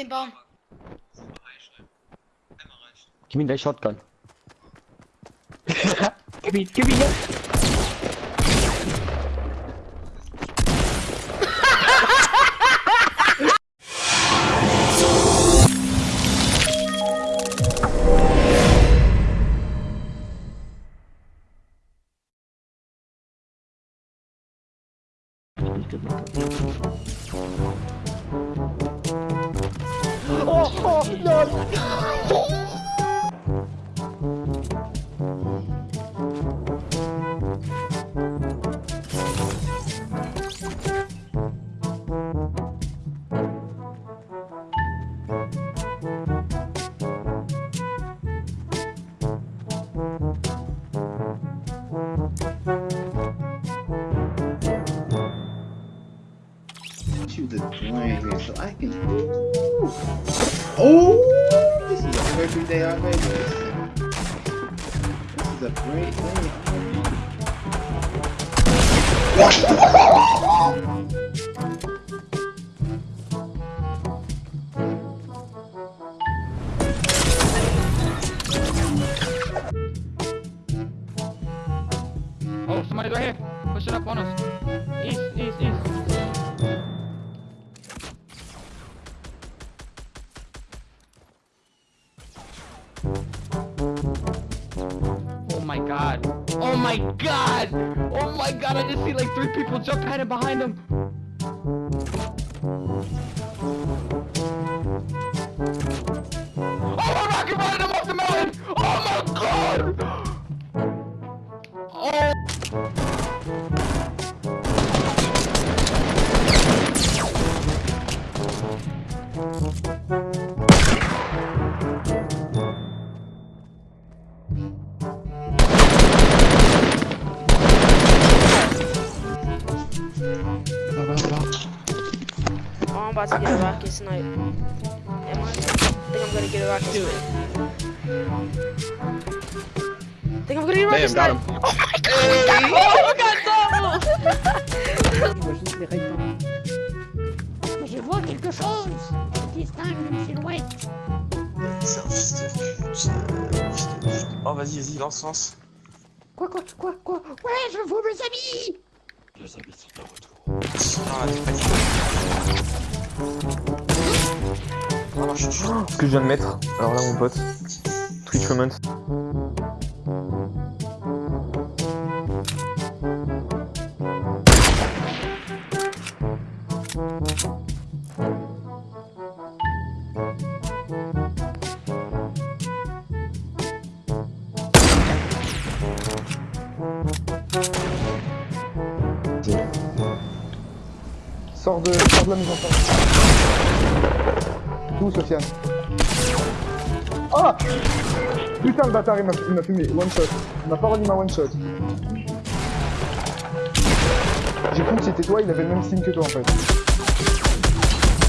Den Baum. Gib ihm dein Shotgun. gib ihn, gib ihn jetzt. You here so I can. Ooh. Oh, this is a perfect day already. This is a great day. Oh, somebody's right here. Push it up on us. East, east, east. Oh my god! Oh my god, I just see like three people jump at him behind him. Oh my rocket running him off the mountain! Oh my god! about to get a rocket snipe. I? Think I'm gonna get a rocket snipe. I think I'm get a Oh Je vois quelque chose. Oh vas-y, vas-y, lance, lance. Quoi, quoi, quoi, quoi? Ouais, je vois mes amis amis ce que je viens de mettre, alors là mon pote, Twitch Comments. Où, Sofiane Ah Putain, le bâtard, il m'a fumé. One shot. Il m'a pas remis ma one shot. J'ai cru que c'était toi, il avait le même signe que toi en fait.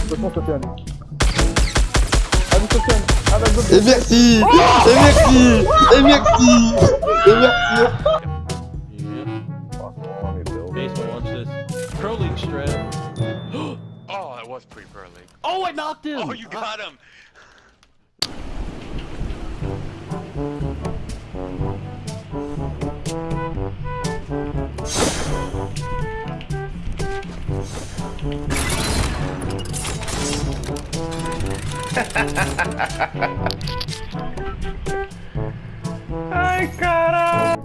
Attention, Sofiane. Allez, Sofiane. Ah, bah, go. Et merci Et merci Et merci Et merci I knocked him! Oh, you got him! I got him!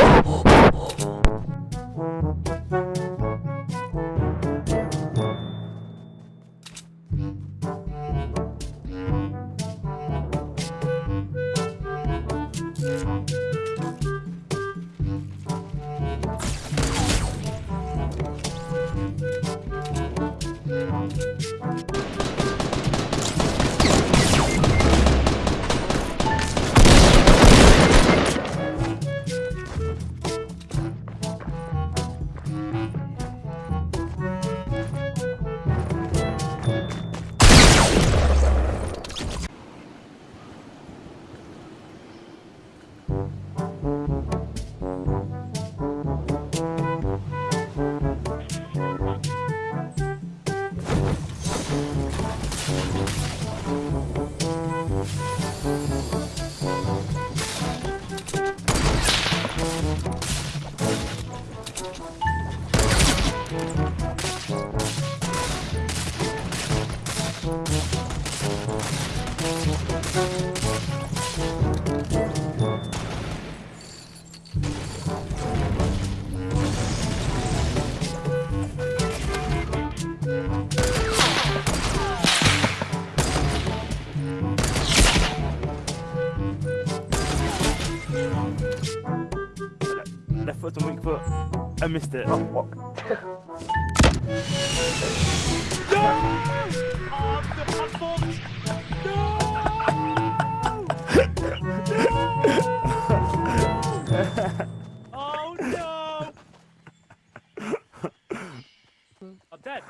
Oh! I missed it. Oh no! I'm dead.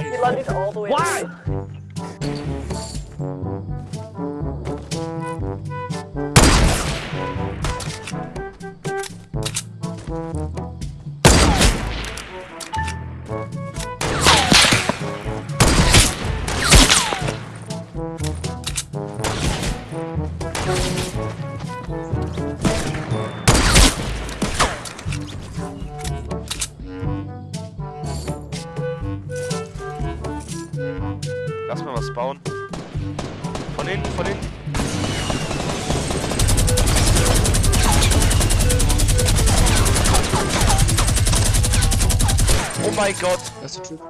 He landed all the way. Why? Lass mal was bauen. Von hinten, von hinten. Oh mein Gott. That's the truth.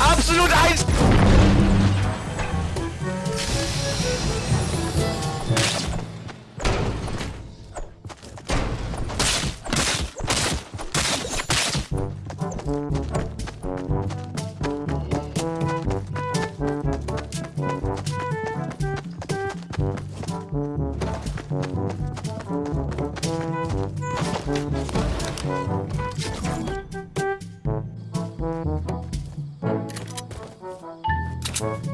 Absolut eins! Thank